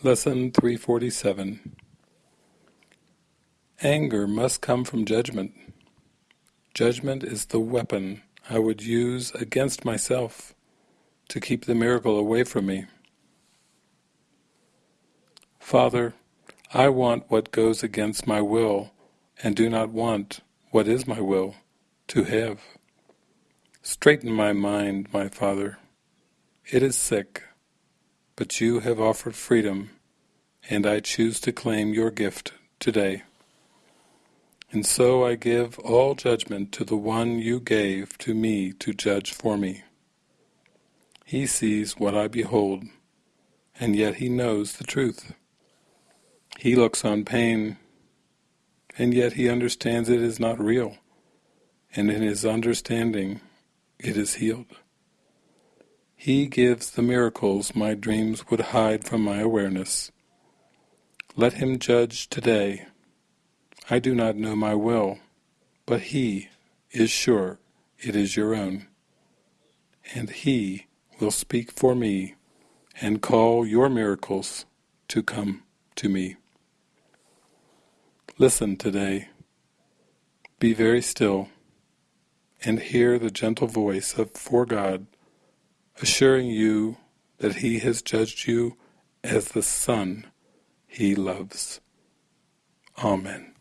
Lesson 347 Anger must come from judgment. Judgment is the weapon I would use against myself to keep the miracle away from me. Father, I want what goes against my will and do not want what is my will to have. Straighten my mind, my Father. It is sick, but you have offered freedom, and I choose to claim your gift today. And so I give all judgment to the one you gave to me to judge for me. He sees what I behold, and yet he knows the truth. He looks on pain, and yet he understands it is not real, and in his understanding it is healed. He gives the miracles my dreams would hide from my awareness. Let him judge today. I do not know my will, but he is sure it is your own. And he will speak for me and call your miracles to come to me. Listen today. Be very still and hear the gentle voice of for God assuring you that he has judged you as the son he loves. Amen.